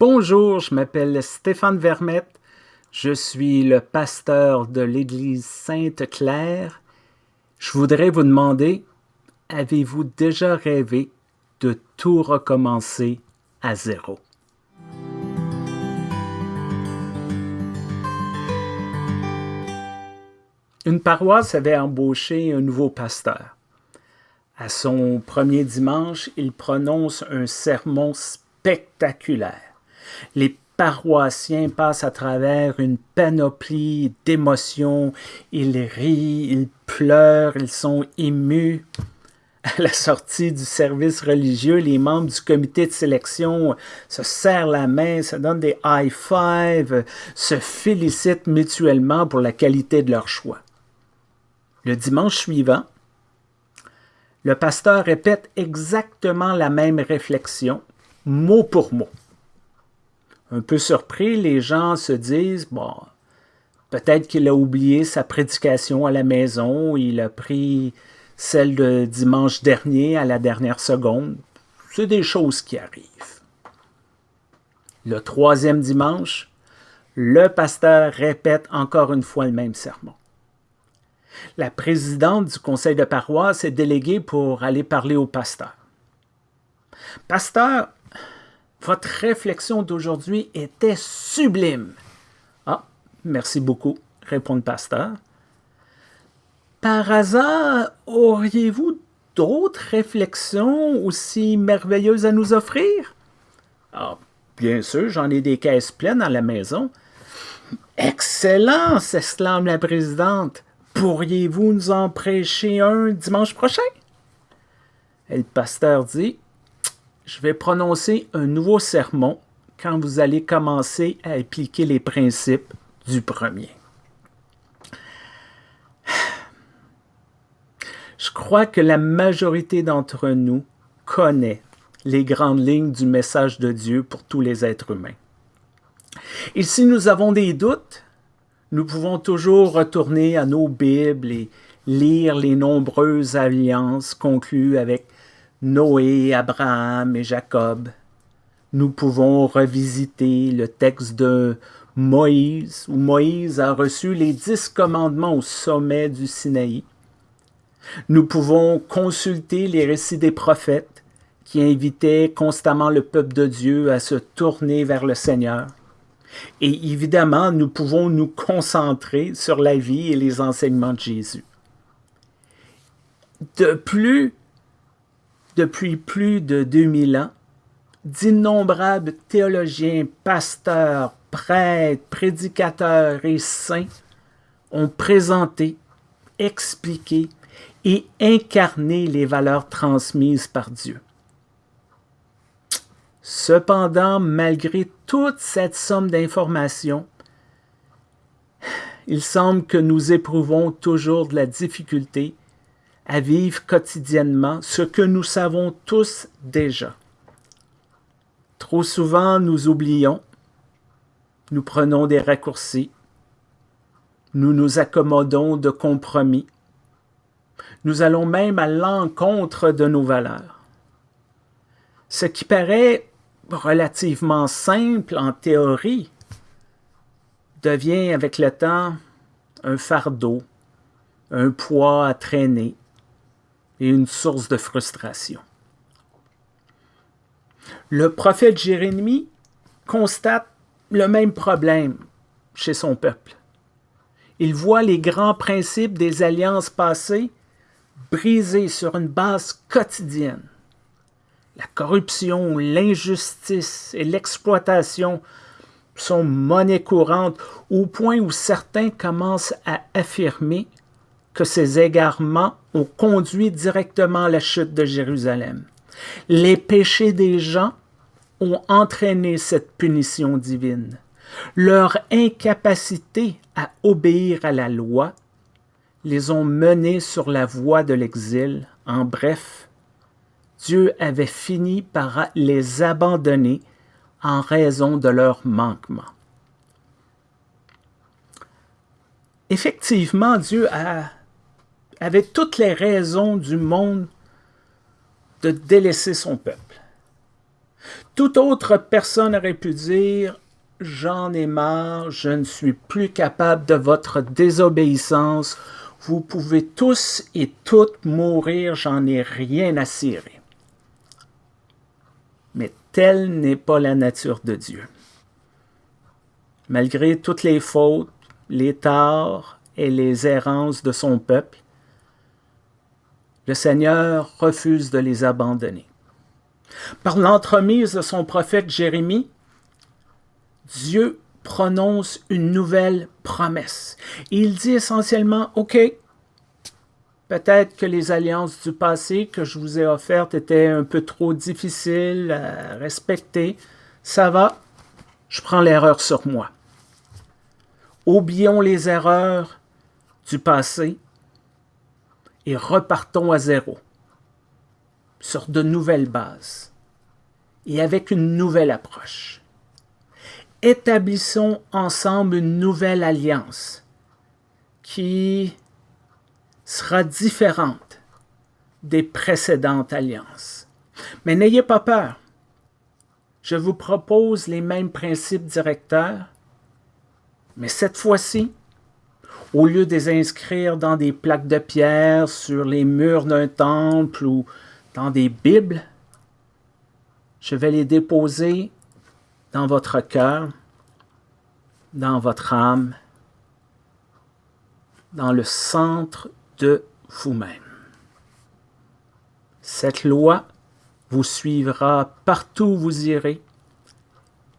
Bonjour, je m'appelle Stéphane Vermette. Je suis le pasteur de l'Église Sainte-Claire. Je voudrais vous demander, avez-vous déjà rêvé de tout recommencer à zéro? Une paroisse avait embauché un nouveau pasteur. À son premier dimanche, il prononce un sermon spectaculaire. Les paroissiens passent à travers une panoplie d'émotions. Ils rient, ils pleurent, ils sont émus. À la sortie du service religieux, les membres du comité de sélection se serrent la main, se donnent des high five, se félicitent mutuellement pour la qualité de leur choix. Le dimanche suivant, le pasteur répète exactement la même réflexion, mot pour mot. Un peu surpris, les gens se disent, bon, peut-être qu'il a oublié sa prédication à la maison, il a pris celle de dimanche dernier à la dernière seconde. C'est des choses qui arrivent. Le troisième dimanche, le pasteur répète encore une fois le même sermon. La présidente du conseil de paroisse est déléguée pour aller parler au pasteur. Pasteur, votre réflexion d'aujourd'hui était sublime. Ah, merci beaucoup, répond le pasteur. Par hasard, auriez-vous d'autres réflexions aussi merveilleuses à nous offrir? Ah, bien sûr, j'en ai des caisses pleines à la maison. Excellent, s'exclame la présidente. Pourriez-vous nous en prêcher un dimanche prochain? Et le pasteur dit, je vais prononcer un nouveau sermon quand vous allez commencer à appliquer les principes du premier. Je crois que la majorité d'entre nous connaît les grandes lignes du message de Dieu pour tous les êtres humains. Et si nous avons des doutes, nous pouvons toujours retourner à nos Bibles et lire les nombreuses alliances conclues avec Noé, Abraham et Jacob. Nous pouvons revisiter le texte de Moïse, où Moïse a reçu les dix commandements au sommet du Sinaï. Nous pouvons consulter les récits des prophètes qui invitaient constamment le peuple de Dieu à se tourner vers le Seigneur. Et évidemment, nous pouvons nous concentrer sur la vie et les enseignements de Jésus. De plus, depuis plus de 2000 ans, d'innombrables théologiens, pasteurs, prêtres, prédicateurs et saints ont présenté, expliqué et incarné les valeurs transmises par Dieu. Cependant, malgré toute cette somme d'informations, il semble que nous éprouvons toujours de la difficulté à vivre quotidiennement ce que nous savons tous déjà. Trop souvent, nous oublions, nous prenons des raccourcis, nous nous accommodons de compromis, nous allons même à l'encontre de nos valeurs. Ce qui paraît relativement simple en théorie devient avec le temps un fardeau, un poids à traîner et une source de frustration. Le prophète Jérémie constate le même problème chez son peuple. Il voit les grands principes des alliances passées brisés sur une base quotidienne la corruption, l'injustice et l'exploitation sont monnaie courante au point où certains commencent à affirmer que ces égarements ont conduit directement à la chute de Jérusalem. Les péchés des gens ont entraîné cette punition divine. Leur incapacité à obéir à la loi les ont menés sur la voie de l'exil. En bref, Dieu avait fini par les abandonner en raison de leur manquement. Effectivement, Dieu avait toutes les raisons du monde de délaisser son peuple. Toute autre personne aurait pu dire J'en ai marre, je ne suis plus capable de votre désobéissance. Vous pouvez tous et toutes mourir, j'en ai rien à cirer. Mais telle n'est pas la nature de Dieu. Malgré toutes les fautes, les torts et les errances de son peuple, le Seigneur refuse de les abandonner. Par l'entremise de son prophète Jérémie, Dieu prononce une nouvelle promesse. Il dit essentiellement, OK, peut-être que les alliances du passé que je vous ai offertes étaient un peu trop difficiles à respecter. Ça va, je prends l'erreur sur moi. Oublions les erreurs du passé et repartons à zéro, sur de nouvelles bases et avec une nouvelle approche. Établissons ensemble une nouvelle alliance qui sera différente des précédentes alliances. Mais n'ayez pas peur. Je vous propose les mêmes principes directeurs, mais cette fois-ci, au lieu de les inscrire dans des plaques de pierre sur les murs d'un temple ou dans des Bibles, je vais les déposer dans votre cœur, dans votre âme, dans le centre de vous-même. Cette loi vous suivra partout où vous irez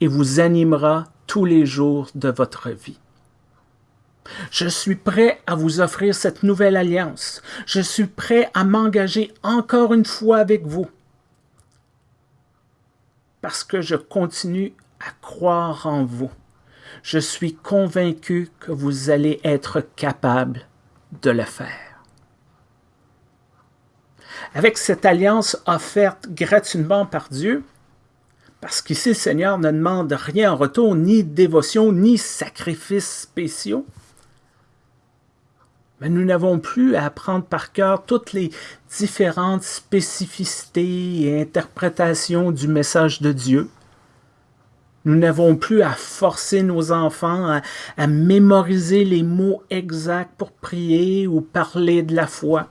et vous animera tous les jours de votre vie. Je suis prêt à vous offrir cette nouvelle alliance. Je suis prêt à m'engager encore une fois avec vous. Parce que je continue à croire en vous. Je suis convaincu que vous allez être capable de le faire. Avec cette alliance offerte gratuitement par Dieu, parce qu'ici le Seigneur ne demande rien en retour, ni dévotion, ni sacrifices spéciaux, nous n'avons plus à apprendre par cœur toutes les différentes spécificités et interprétations du message de Dieu. Nous n'avons plus à forcer nos enfants à, à, mémoriser les mots exacts pour prier ou parler de la foi.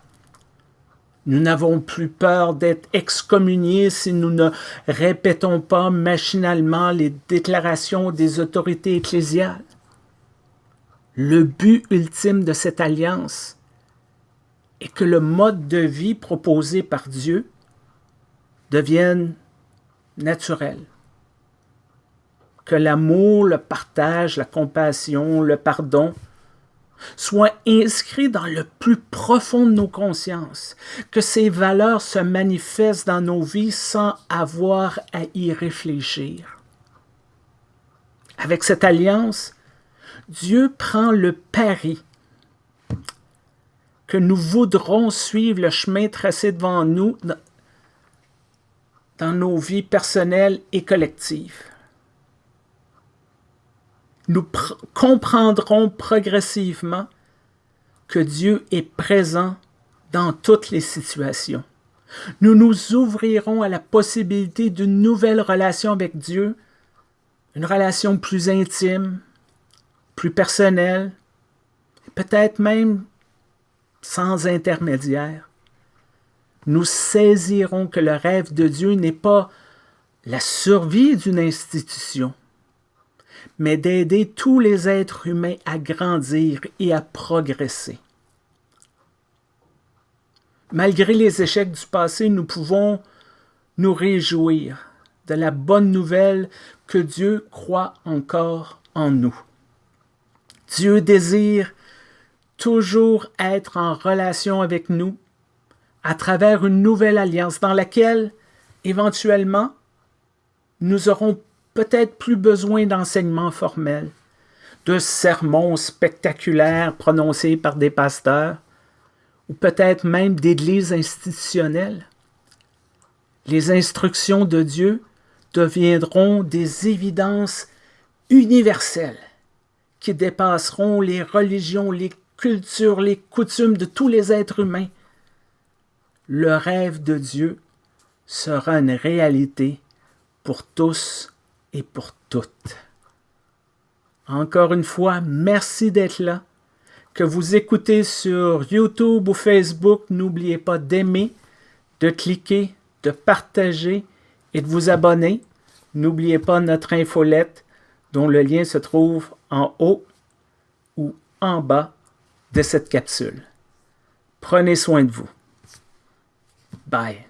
Nous n'avons plus peur d'être excommuniés si nous ne répétons pas machinalement les déclarations des autorités ecclésiales. Le but ultime de cette alliance est que le mode de vie proposé par Dieu devienne naturel. Que l'amour, le partage, la compassion, le pardon soient inscrits dans le plus profond de nos consciences, que ces valeurs se manifestent dans nos vies sans avoir à y réfléchir. Avec cette alliance, Dieu prend le pari que nous voudrons suivre le chemin tracé devant nous dans nos vies personnelles et collectives. Nous comprendrons progressivement que Dieu est présent dans toutes les situations. Nous nous ouvrirons à la possibilité d'une nouvelle relation avec Dieu, une relation plus intime, plus personnel, peut-être même sans intermédiaire, nous saisirons que le rêve de Dieu n'est pas la survie d'une institution, mais d'aider tous les êtres humains à grandir et à progresser. Malgré les échecs du passé, nous pouvons nous réjouir de la bonne nouvelle que Dieu croit encore en nous. Dieu désire toujours être en relation avec nous à travers une nouvelle alliance dans laquelle, éventuellement, nous aurons peut-être plus besoin d'enseignements formels, de sermons spectaculaires prononcés par des pasteurs, ou peut-être même d'églises institutionnelles. Les instructions de Dieu deviendront des évidences universelles qui dépasseront les religions, les cultures, les coutumes de tous les êtres humains. Le rêve de Dieu sera une réalité pour tous et pour toutes. Encore une fois, merci d'être là. Que vous écoutez sur YouTube ou Facebook, n'oubliez pas d'aimer, de cliquer, de partager et de vous abonner. N'oubliez pas notre infolette dont le lien se trouve en haut ou en bas de cette capsule. Prenez soin de vous. Bye.